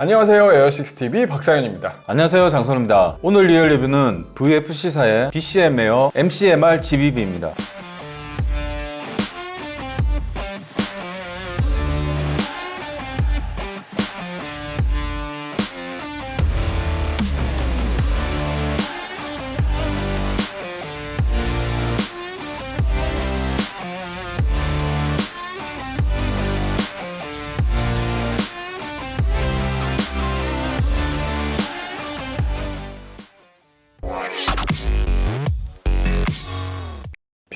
안녕하세요. 에어식스TV 박사연입니다. 안녕하세요. 장선우입니다. 오늘 real 리뷰는 VFC사의 BCM 에어 MCMR GBB입니다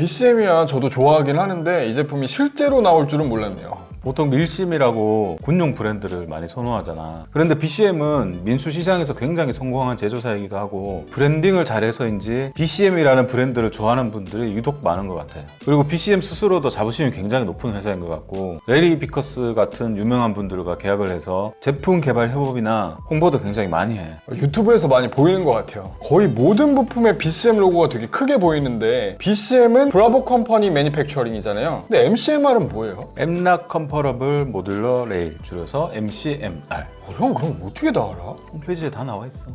BCM이야. 저도 좋아하긴 하는데 이 제품이 실제로 나올 줄은 몰랐네요 보통 MilSim이라고 군용 브랜드를 많이 선호하잖아. 그런데 BCM은 민수 시장에서 굉장히 성공한 제조사이기도 하고 branding을 잘해서인지 BCM이라는 브랜드를 좋아하는 분들이 유독 많은 것 같아요. 그리고 BCM 스스로도 자부심이 굉장히 높은 회사인 것 같고 래리 비커스 같은 유명한 분들과 계약을 해서 제품 개발 협업이나 홍보도 굉장히 많이 해. 유튜브에서 많이 보이는 것 같아요. 거의 모든 부품에 BCM 로고가 되게 크게 보이는데 BCM은 Bravo Company Manufacturing이잖아요. 근데 MCMR은 뭐예요? M-LOK Compatible Modular Rail 줄여서 MCMR 어, 형 그럼 어떻게 다 알아? 홈페이지에 다 나와 있어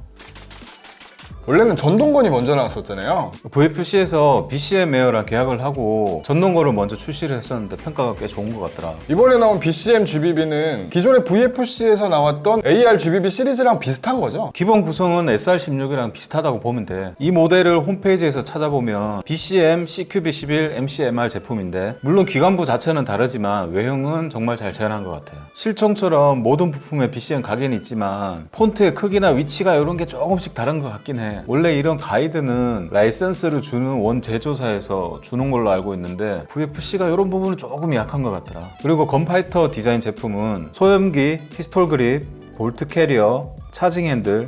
원래는 전동건이 먼저 나왔었잖아요 VFC에서 BCM Air랑 계약을 하고 전동건을 먼저 출시를 했었는데 평가가 꽤 좋은 것 같더라 이번에 나온 BCM GBB는 기존의 VFC에서 나왔던 AR GBB 시리즈랑 비슷한 거죠? 기본 구성은 SR16이랑 비슷하다고 보면 돼. 이 모델을 홈페이지에서 찾아보면 BCM CQB11 MCMR 제품인데 물론 기관부 자체는 다르지만 외형은 정말 잘 재현한 것 같아요. 실총처럼 모든 부품에 BCM 각인이 있지만 폰트의 크기나 위치가 이런 게 조금씩 다른 것 같긴 해. 원래 이런 가이드는 라이센스를 주는 원 제조사에서 주는 걸로 알고 있는데 VFC가 이런 부분은 조금 약한 것 같더라. 그리고 Gunfighter 디자인 제품은 소염기, pistol grip, bolt carrier, charging handle,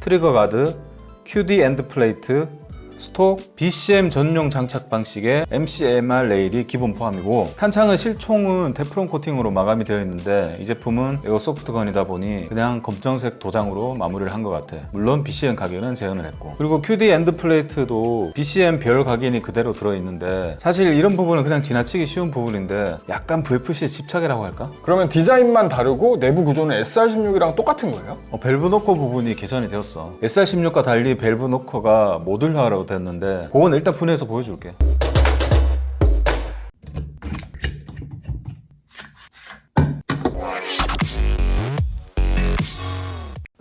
trigger guard, QD end plate, stock, BCM 전용 장착 방식의 MCMR 레일이 기본 포함이고 탄창은 실총은 테프론 코팅으로 마감이 되어 있는데 이 제품은 airsoft gun이다 보니 그냥 검정색 도장으로 마무리를 한 것 같아 물론 BCM 각인은 재현을 했고 그리고 QD end plate도 BCM 별 각인이 그대로 들어있는데 사실 이런 부분은 그냥 지나치기 쉬운 부분인데 약간 VFC의 집착이라고 할까? 그러면 디자인만 다르고 내부 구조는 SR16이랑 똑같은 거예요? 어, valve knocker 부분이 개선이 되었어 SR16과 달리 valve knocker가 모듈화로 됐는데 그건 일단 분해해서 보여줄게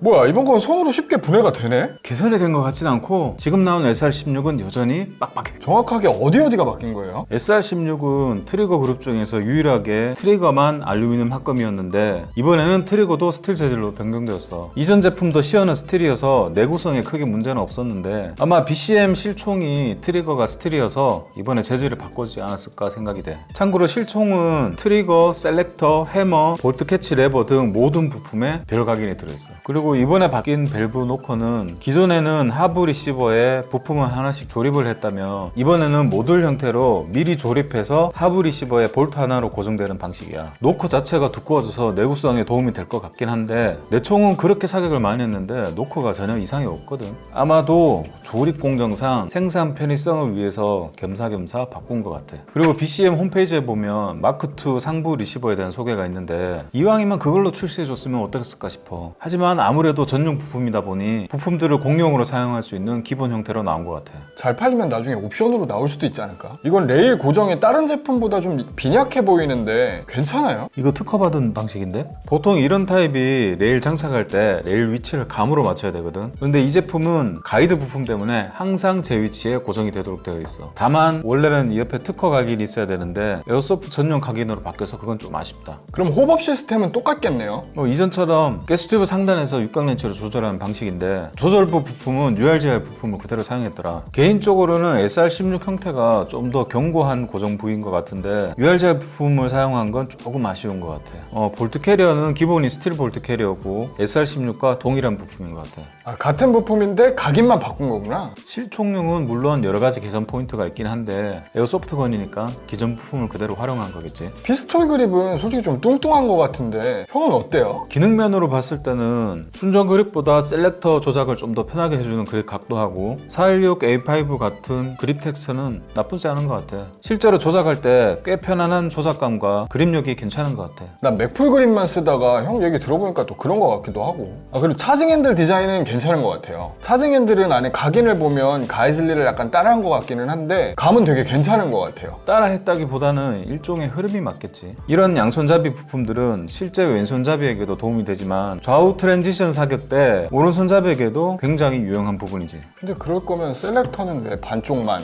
뭐야 이번 건 손으로 쉽게 분해가 되네? 개선이 된 것 같진 않고 지금 나온 SR16은 여전히 빡빡해 정확하게 어디 어디가 바뀐 거예요? SR16은 트리거 그룹 중에서 유일하게 트리거만 알루미늄 합금이었는데 이번에는 트리거도 스틸 재질로 변경되었어 이전 제품도 sear는 스틸이어서 내구성에 크게 문제는 없었는데 아마 BCM 실총이 트리거가 스틸이어서 이번에 재질을 바꾸지 않았을까 생각이 돼 참고로 실총은 트리거, selector, 해머, bolt catch 레버 등 모든 부품에 별 각인이 들어있어 그리고 이번에 바뀐 밸브 knocker는 기존에는 하부 리시버에 부품을 하나씩 조립을 했다면 이번에는 모듈 형태로 미리 조립해서 하부 리시버에 볼트 하나로 고정되는 방식이야. knocker 자체가 두꺼워져서 내구성에 도움이 될 것 같긴 한데 내 총은 그렇게 사격을 많이 했는데 knocker가 전혀 이상이 없거든. 아마도 조립 공정상 생산 편의성을 위해서 겸사겸사 바꾼 것 같아. 그리고 BCM 홈페이지에 보면 마크2 상부 리시버에 대한 소개가 있는데 이왕이면 그걸로 출시해줬으면 어땠을까 싶어. 하지만 아무 래도 전용 부품이다 보니 부품들을 공용으로 사용할 수 있는 기본 형태로 나온 것 같아 잘 팔리면 나중에 옵션으로 나올 수도 있지 않을까? 이건 레일 고정이 다른 제품보다 좀 빈약해 보이는데 괜찮아요? 이거 특허받은 방식인데? 보통 이런 타입이 레일 장착할 때 레일 위치를 감으로 맞춰야 되거든 근데 이 제품은 가이드 부품 때문에 항상 제 위치에 고정이 되도록 되어 있어 다만 원래는 이 옆에 특허 각인이 있어야 되는데 airsoft 전용 각인으로 바뀌어서 그건 좀 아쉽다 그럼 hop-up 시스템은 똑같겠네요? 뭐 이전처럼 가스튜브 상단에서 육각렌치로 조절하는 방식인데 조절부 부품은 URGI 부품을 그대로 사용했더라. 개인적으로는 SR16 형태가 좀 더 견고한 고정 부위인 것 같은데 URGI 부품을 사용한 건 조금 아쉬운 것 같아. 어, bolt carrier는 기본이 스틸 bolt carrier고 SR16과 동일한 부품인 것 같아. 아, 같은 부품인데 각인만 바꾼 거구나. 실총용은 물론 여러 가지 개선 포인트가 있긴 한데 airsoft gun이니까 기존 부품을 그대로 활용한 거겠지. 피스톨 그립은 솔직히 좀 뚱뚱한 것 같은데 형은 어때요? 기능면으로 봤을 때는 순정 그립보다 selector 조작을 좀 더 편하게 해주는 그립 각도 하고 416 A5 같은 그립 texture는 나쁘지 않은 것 같아. 실제로 조작할 때 꽤 편안한 조작감과 그립력이 괜찮은 것 같아. 난 Magpul 그립만 쓰다가 형 얘기 들어보니까 또 그런 것 같기도 하고 아 그리고 charging handle 디자인은 괜찮은 것 같아요 charging handle은 안에 각인을 보면 Geissele를 약간 따라한 것 같기는 한데 감은 되게 괜찮은 것 같아요 따라했다기보다는 일종의 흐름이 맞겠지. 이런 양손잡이 부품들은 실제 왼손잡이에게도 도움이 되지만 좌우 transition 사격 때 오른손잡이에게도 굉장히 유용한 부분이지. 근데 그럴 거면 selector는 왜 반쪽만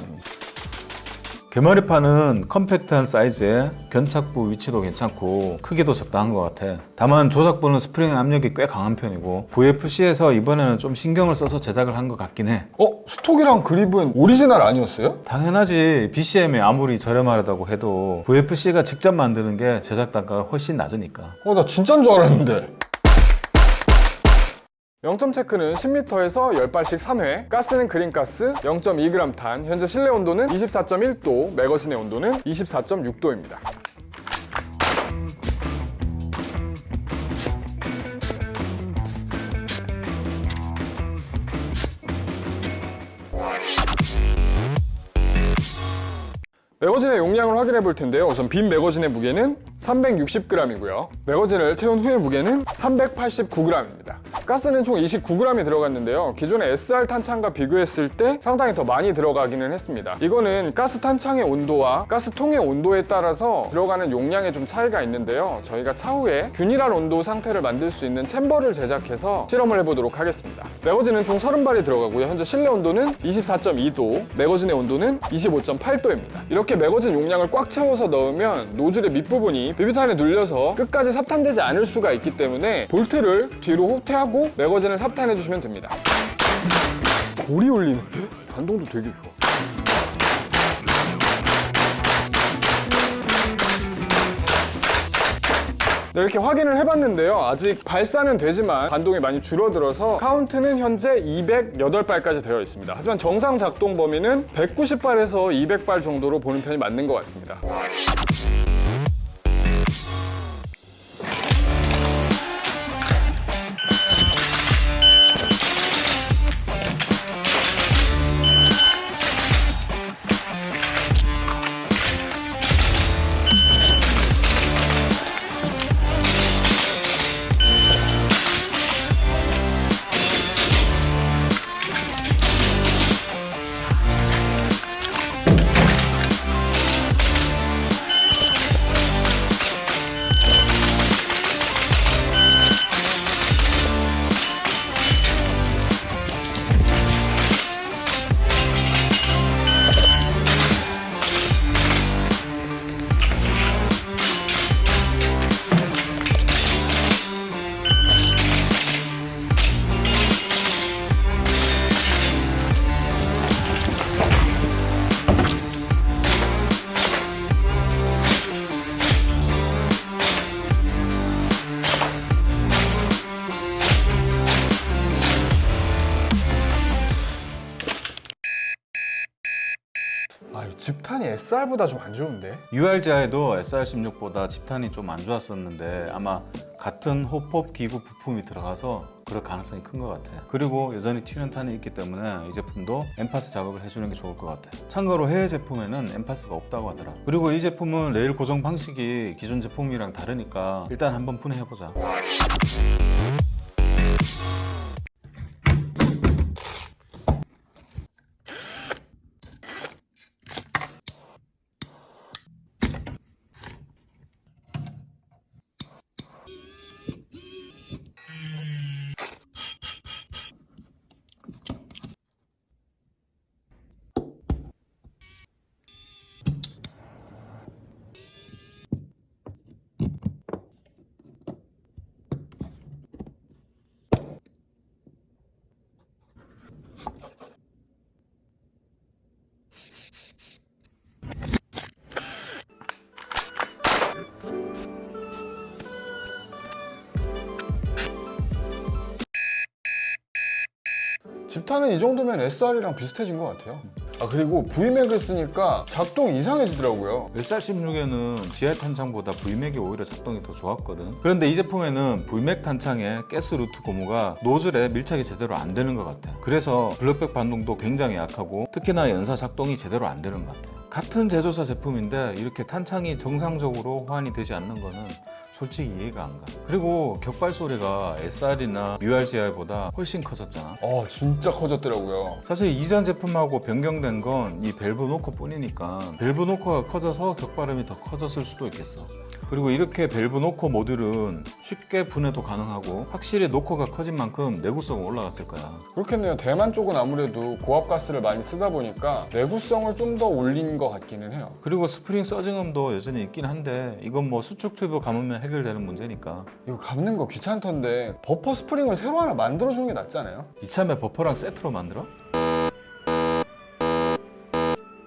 개머리판은 컴팩트한 사이즈에 견착부 위치도 괜찮고 크기도 적당한 것 같아. 다만 조작부는 스프링 압력이 꽤 강한 편이고 VFC에서 이번에는 좀 신경을 써서 제작을 한 것 같긴 해. 어? stock이랑 그립은 오리지널 아니었어요? 당연하지 BCM이 아무리 저렴하다고 해도 VFC가 직접 만드는 게 제작 단가가 훨씬 낮으니까. 어나 진짜인 줄 알았는데 0점 체크는 10m에서 10발씩 3회. 가스는 그린가스 0.2g 탄 현재 실내 온도는 24.1도 매거진의 온도는 24.6도입니다. 매거진의 용량을 확인해 볼 텐데요. 우선 빈 매거진의 무게는 360g이고요. 매거진을 채운 후의 무게는 389g입니다. 가스는 총 29g이 들어갔는데요. 기존의 SR 탄창과 비교했을 때 상당히 더 많이 들어가기는 했습니다. 이거는 가스 탄창의 온도와 가스통의 온도에 따라서 들어가는 용량에 좀 차이가 있는데요. 저희가 차후에 균일한 온도 상태를 만들 수 있는 챔버를 제작해서 실험을 해보도록 하겠습니다. 매거진은 총 30발이 들어가고요. 현재 실내 온도는 24.2도, 매거진의 온도는 25.8도입니다. 이렇게 매거진 용량을 꽉 채워서 넣으면 노즐의 밑부분이 비비탄에 눌려서 끝까지 삽탄되지 않을 수가 있기 때문에 볼트를 뒤로 후퇴하고 매거진을 삽탄해 주시면 됩니다. 골이 울리는데? 반동도 되게 좋아. 네, 이렇게 확인을 해봤는데요. 아직 발사는 되지만 반동이 많이 줄어들어서 카운트는 현재 208발까지 되어 있습니다. 하지만 정상 작동 범위는 190발에서 200발 정도로 보는 편이 맞는 것 같습니다. 집탄이 SR보다 좀 안 좋은데? URGI도 SR16보다 집탄이 좀 안 좋았었는데 아마 같은 호법 기구 부품이 들어가서 그럴 가능성이 큰 것 같아. 그리고 여전히 튀는 탄이 있기 때문에 이 제품도 엠파스 작업을 해주는 게 좋을 것 같아. 참고로 해외 제품에는 엠파스가 없다고 하더라. 그리고 이 제품은 레일 고정 방식이 기존 제품이랑 다르니까 일단 한번 분해해보자. 집탄은 이 정도면 SR이랑 비슷해진 것 같아요. 아 그리고 VMAG을 쓰니까 작동 이상해지더라고요. SR16에는 GI 탄창보다 VMAG이 오히려 작동이 더 좋았거든. 그런데 이 제품에는 VMAG 탄창의 가스 루트 고무가 노즐에 밀착이 제대로 안 되는 것 같아. 그래서 blowback 반동도 굉장히 약하고 특히나 연사 작동이 제대로 안 되는 것 같아. 같은 제조사 제품인데 이렇게 탄창이 정상적으로 호환이 되지 않는 거는 솔직히 이해가 안 가. 그리고 격발 소리가 SR이나 URGI보다 훨씬 커졌잖아. 아 진짜 커졌더라고요. 사실 이전 제품하고 변경된 건 이 밸브 knocker 뿐이니까 밸브 knocker가 커져서 격발음이 더 커졌을 수도 있겠어 그리고 이렇게 밸브 knocker 모듈은 쉽게 분해도 가능하고 확실히 knocker가 커진 만큼 내구성은 올라갔을 거야 그렇겠네요. 대만 쪽은 아무래도 고압 가스를 많이 쓰다 보니까 내구성을 좀 더 올린 것 같기는 해요. 그리고 스프링 surging음도 여전히 있긴 한데 이건 뭐 수축 튜브 감으면 해결되는 문제니까 이거 감는 거 귀찮던데 버퍼 스프링을 새로 하나 만들어주는 게 낫지 않아요? 이참에 버퍼랑 세트로 만들어?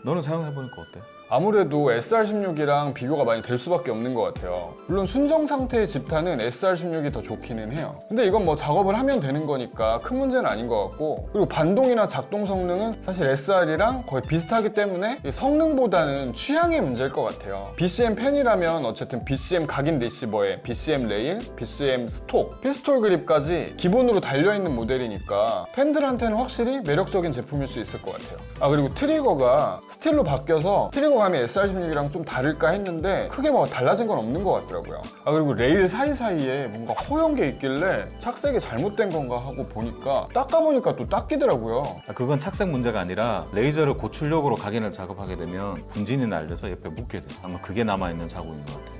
너는 사용해보니까 어때? 아무래도 SR16이랑 비교가 많이 될 수밖에 없는 것 같아요. 물론 순정 상태의 집탄은 SR16이 더 좋기는 해요. 근데 이건 뭐 작업을 하면 되는 거니까 큰 문제는 아닌 것 같고 그리고 반동이나 작동 성능은 사실 SR이랑 거의 비슷하기 때문에 이 성능보다는 취향의 문제일 것 같아요. BCM 팬이라면 어쨌든 BCM 각인 리시버에 BCM 레일, BCM stock, 피스톨 그립까지 기본으로 달려있는 모델이니까 팬들한테는 확실히 매력적인 제품일 수 있을 것 같아요. 아 그리고 트리거가 스틸로 바뀌어서 트리거 감이 SR16이랑 좀 다를까 했는데 크게 뭐 달라진 건 없는 것 같더라고요. 아 그리고 레일 사이사이에 뭔가 허연 게 있길래 착색이 잘못된 건가 하고 보니까 닦아보니까 또 닦이더라고요. 아, 그건 착색 문제가 아니라 레이저를 고출력으로 각인을 작업하게 되면 분진이 날려서 옆에 묻게 돼. 아마 그게 남아있는 자국인 것 같아.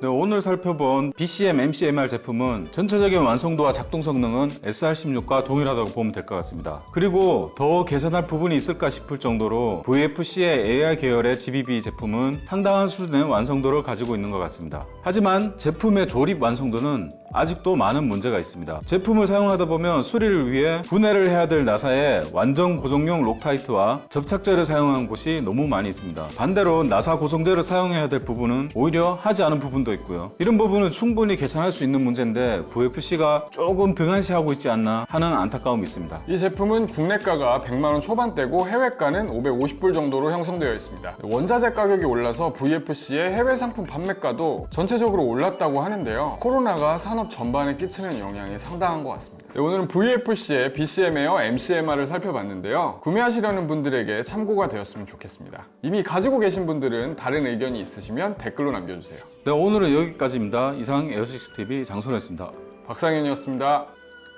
네, 오늘 살펴본 BCM MCMR 제품은 전체적인 완성도와 작동 성능은 SR16과 동일하다고 보면 될 것 같습니다. 그리고 더 개선할 부분이 있을까 싶을 정도로 VFC의 AR 계열의 GBB 제품은 상당한 수준의 완성도를 가지고 있는 것 같습니다. 하지만 제품의 조립 완성도는 아직도 많은 문제가 있습니다. 제품을 사용하다 보면 수리를 위해 분해를 해야 될 나사의 완전 고정용 Loctite와 접착제를 사용한 곳이 너무 많이 있습니다. 반대로 나사 고정제를 사용해야 될 부분은 오히려 하지 않은 부분도 있고요. 이런 부분은 충분히 개선할 수 있는 문제인데 VFC가 조금 등한시하고 있지 않나 하는 안타까움이 있습니다. 이 제품은 국내가가 100만원 초반대고 해외가는 550불 정도로 형성되어 있습니다. 원자재 가격이 올라서 VFC의 해외 상품 판매가도 전체적으로 올랐다고 하는데요. 코로나가 산업 전반에 끼치는 영향이 상당한 것 같습니다. 네, 오늘은 VFC의 BCM 에어 MCMR을 살펴봤는데요. 구매하시려는 분들에게 참고가 되었으면 좋겠습니다. 이미 가지고 계신 분들은 다른 의견이 있으시면 댓글로 남겨주세요. 네, 오늘은 여기까지입니다. 이상 에어식스 TV 장소였습니다. 박상현이었습니다.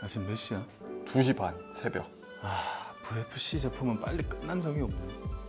아, 지금 몇 시야? 2시 반 새벽. 아, VFC 제품은 빨리 끝난 적이 없네.